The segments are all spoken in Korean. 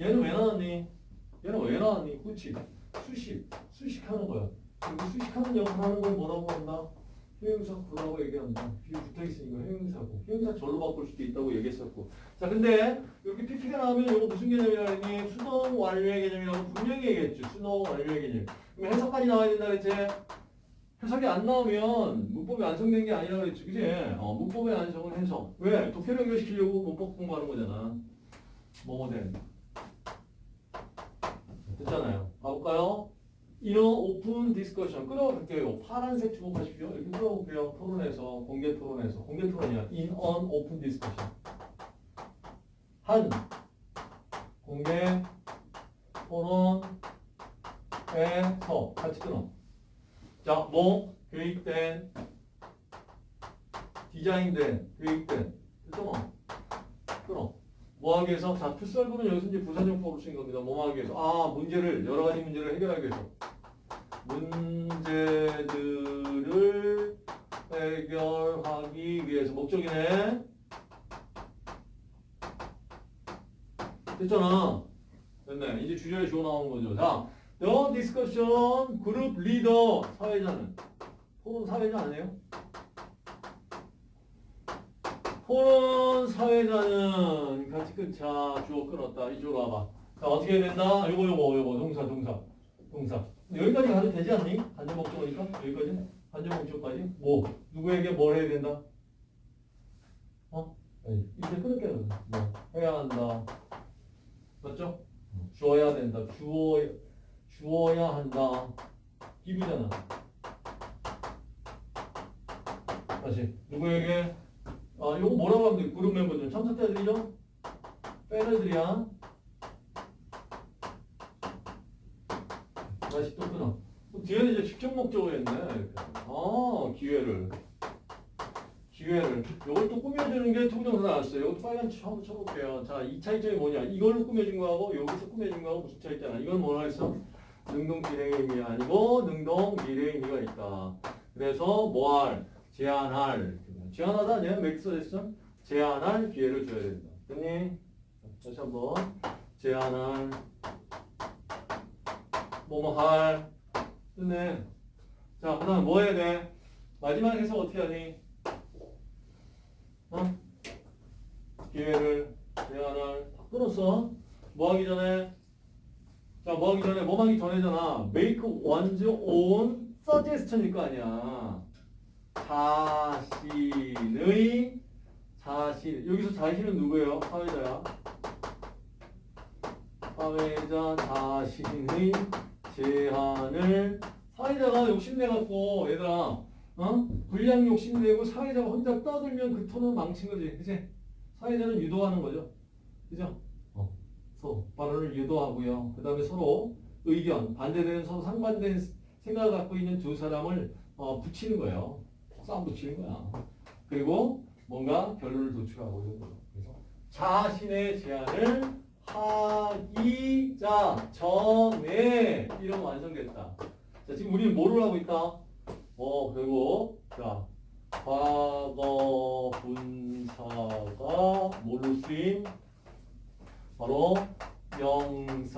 얘는 왜 나왔니? 얘는 왜 나왔니? 그치? 수식. 수식하는 거야. 그리고 수식하는 역할 하는 걸 뭐라고 한다? 형용사 구라고 얘기한다. 비유 붙어있으니까 형용사고. 형용사 절로 바꿀 수도 있다고 얘기했었고. 자, 근데 이렇게 PP가 나오면 이거 무슨 개념이라 했니? 수동 완료의 개념이라고 분명히 얘기했죠. 수동 완료의 개념. 그럼 해석까지 나와야 된다 그랬지? 해석이 안 나오면 문법이 완성된 게 아니라 그랬지. 그지? 어, 문법의 완성은 해석. 왜? 독해를 연결시키려고 문법 공부하는 거잖아. 뭐뭐 된. 됐잖아요. 가볼까요? in an open discussion 끌어볼게요. 파란색 주목하십시오. 이렇게 끌어볼게요. 토론에서 공개 토론에서 공개 토론이야. in an open discussion. 한 공개 토론에서 같이 끊어. 자, 뭐 계획된 디자인된 됐죠 뭐 끊어. 뭐 하기 위해서? 자, 투썰브는 여기서 이제 부사용법으로 쓰인 겁니다. 뭐 하기 위해서? 아, 문제를, 여러 가지 문제를 해결하기 위해서. 문제들을 해결하기 위해서. 목적이네. 됐잖아. 됐네. 이제 주제를 주어 나오는 거죠. 자, the discussion group leader. 사회자는? 토론 사회자 아니에요? 토론 사회자는 같이 끊자 주어 끊었다. 이쪽으로 와봐. 자 어떻게 해야 된다? 요거 요거 요거. 동사 동사 동사. 여기까지 가도 되지 않니? 간접 목적어니까? 여기까지? 간접 목적까지? 뭐? 누구에게 뭘 해야 된다? 어? 아니 이제 끊을게 뭐? 해야 한다. 맞죠? 주어야 된다. 주어 주어야 한다. 기부잖아. 다시. 누구에게 아, 요거 뭐라고 하면 돼? 그룹 멤버들 참석자들이죠? 패널들이야. 다시 또 끊어. 뒤에는 이제 직접 목적을 했네. 이렇게. 아, 기회를. 기회를. 또 꾸며주는 게 통정사 나왔어요. 요것도 빨간 치 한번 쳐볼게요. 자, 이 차이점이 뭐냐? 이걸로 꾸며준 거하고 여기서 꾸며준 거하고 무슨 차이 있잖아. 이건 뭐라 했어? 능동 비례의 의미 아니고 능동 미래의 의미가 있다. 그래서 뭐할, 제한할, 제한하다 아니야? 했어? 제한할 기회를 줘야 된다. 됐니? 다시 한번 제한할 뭐뭐 할 됐네. 자, 그 다음 뭐 해야 돼? 마지막 해석 어떻게 하니? 어? 기회를 제한할 다 끊었어. 뭐 하기 전에? 자, 뭐 하기 전에? 뭐 하기 전에잖아. make one's own suggestion일 거 아니야. 자신의 자신 여기서 자신은 누구예요? 사회자야. 사회자 자신의 제한을 사회자가 욕심내갖고 얘들아 어? 불량 욕심내고 사회자가 혼자 떠들면 그 톤은 망친 거지 그치? 사회자는 유도하는 거죠 그죠? 어. 서로 발언을 유도하고요 그 다음에 서로 의견 반대되는 서로 상반된 생각을 갖고 있는 두 사람을 어, 붙이는 거예요 싸움 붙이는 거야. 그리고 뭔가 결론을 도출하고 이런 거죠. 그래서 자신의 제안을 하기 자 전에 이런 완성됐다. 자 지금 우리는 뭐를 하고 있다? 어 그리고 자 과거 분사가 뭘로 쓰임? 바로 명사를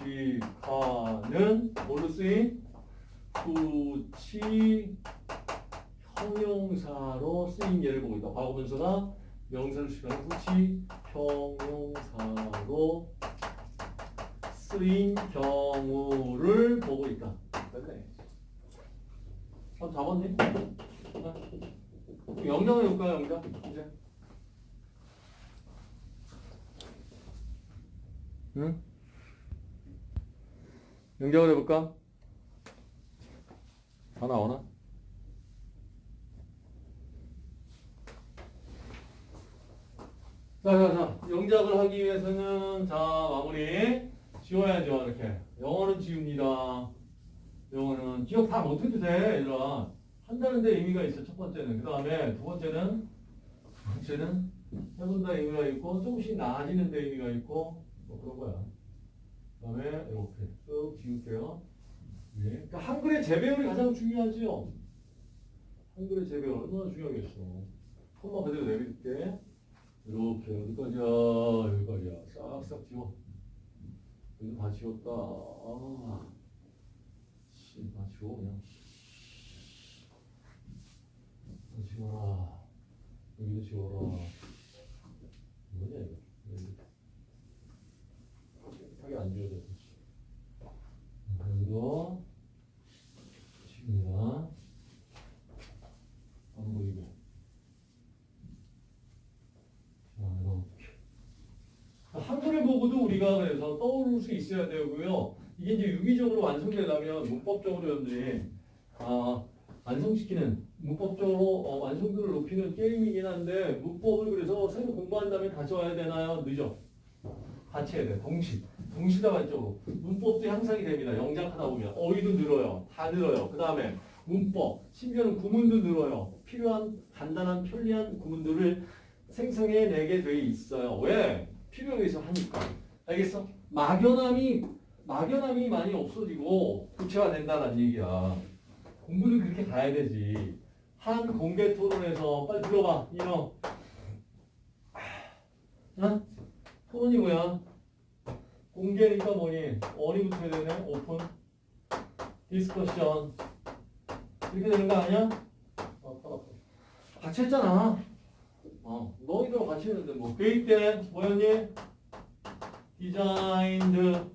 수식하는 뭘로 쓰임? 후치 형용사로 쓰인 예를 보고 있다. 과거 분사가 명사를 수식하는 후치 형용사로 쓰인 경우를 보고 있다. 됐네. 아, 잡았네. 영장 해볼까요, 영장? 이제. 응? 영장을 해볼까? 다 나오나? 자, 자, 자. 영작을 하기 위해서는 자, 마무리 지워야죠. 이렇게. 영어는 지웁니다. 영어는 기억 다 못해도 돼, 얘들아. 한다는 데 의미가 있어, 첫 번째는. 그 다음에 두 번째는, 두 번째는 해본다 의미가 있고, 조금씩 나아지는 데 의미가 있고, 뭐 그런 거야. 그 다음에 이렇게 쭉 지울게요. 네. 그러니까 한글의 재배열이 가장 중요하죠. 한글의 재배열 얼마나 중요하겠어. 콤마 그대로 내릴게. 이렇게 어디까지야? 여기까지야. 싹싹 지워. 여기도 다 지웠다. 아, 씨, 다 지워 그냥. 다 지워라. 여기도 지워라. 뭐냐 이거? 여기. 깨끗하게 안 지워졌어. 여기도 지웁니다. 안 보이고. 자, 이거 한글을 그래서 떠오를 수 있어야 되고요. 이게 이제 유기적으로 완성되려면 문법적으로 여러분들이 아, 완성시키는 문법적으로 어, 완성도를 높이는 게임이긴 한데 문법을 그래서 새로 공부한 다음에 다시 와야 되나요? 늦어. 같이 해야 돼. 동시. 동시다발적으로. 문법도 향상이 됩니다. 영작하다 보면. 어휘도 늘어요. 다 늘어요. 그 다음에 문법. 심지어는 구문도 늘어요. 필요한 간단한 편리한 구문들을 생성해내게 돼 있어요. 왜? 필요에 의해서 하니까. 알겠어? 막연함이 막연함이 많이 없어지고 구체화된다는 얘기야. 공부는 그렇게 가야 되지. 한 공개 토론에서 빨리 들어봐. 이너. 어? 토론이 뭐야? 공개니까 뭐니? 어디 붙어야 되네? 오픈. discussion. 이렇게 되는 거 아니야? 어, 팔 아파. 같이 했잖아. 어, 너희들 같이 했는데 뭐 회의 때 뭐였니? designed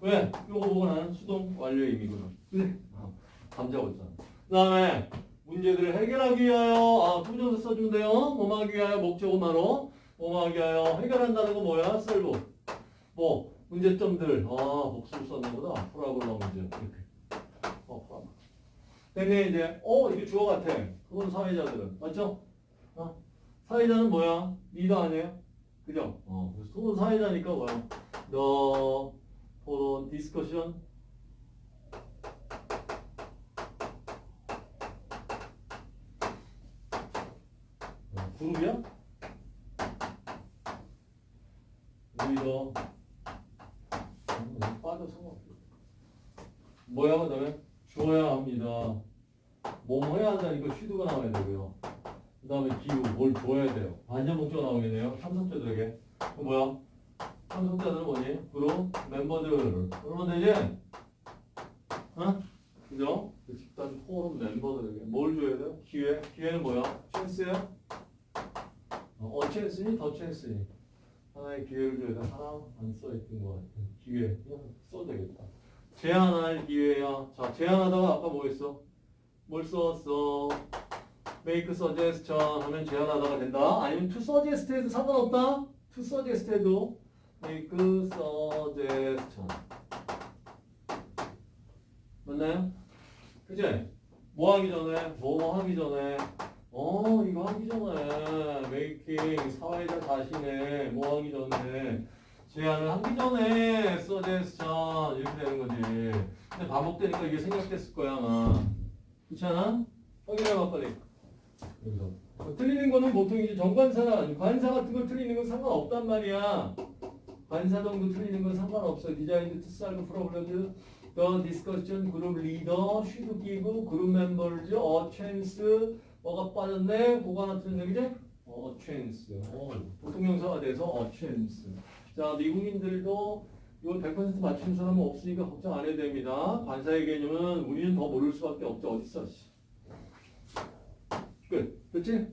왜? 이거 보고 나는 수동 완료의 의미거든. 그래? 어, 감 잡았잖아. 그 다음에 문제들을 해결하기 위하여 아, 투부정사 써주면 돼요. 뭐뭐 하기 위하여 목적어마로 뭐뭐 하기 위하여 해결한다는 거 뭐야? solve. 뭐 문제점들 아 복수를 썼나 보다 problem 문제 이렇게. 어 problem. 근데 이제 어 이게 주어 같아. 그건 사회자들은 맞죠? 어? 사회자는 뭐야? 리더 아니에요? 그죠? 어, 그래서 사회자니까 뭐야? 너 토론 discussion 어, 그룹이야? 음, 빠져 상관없어. 뭐야 그 다음에 주어야 합니다. 뭐뭐 해야 한다니까 쉬드가 나와야 되고요. 그 다음에 기후, 뭘 줘야 돼요. 반전 목적 나오겠네요. 참석자들에게. 그 뭐야? 참석자들은 뭐니? 그룹 멤버들. 그러면 되지? 어? 그죠? 그 집단 포럼 멤버들에게 뭘 줘야 돼요? 기회. 기회는 뭐야? 찬스야? 어, 어 찬스니? 더 찬스니? 하나의 기회를 줘야 돼. 하나 안 써있던 것 같아. 기회. 그냥 써도 되겠다. 제안할 기회야. 자, 제안하다가 아까 뭐 했어? 뭘 써왔어? make suggestion 하면 제안하다가 된다. 아니면 to suggest 해도 상관없다. to suggest 해도 make suggestion. 맞나요? 그제? 뭐 하기 전에, 뭐 하기 전에, 어, 이거 하기 전에, making 사회자 자신의 뭐 하기 전에, 제안을 하기 전에 suggestion 이렇게 되는 거지. 근데 반복되니까 이게 생략됐을 거야, 아마. 그렇지 않아? 확인해봐, 빨리. 여기서. 뭐 틀리는 거는 보통 이제 정관사, 관사 같은 거 틀리는 건 상관없단 말이야. 관사 정도 틀리는 건 상관없어. 디자인 to solve problems, the discussion, group leader, should give, group members, a chance, 뭐가 빠졌네? 그거 하나 틀렸네, 그지? 어, chance. 어, 보통 명사가 돼서 a chance. 자, 미국인들도 이거 100% 맞춘 사람은 없으니까 걱정 안 해도 됩니다. 관사의 개념은 우리는 더 모를 수밖에 없죠. 어딨어? 씨. 끝. 그치?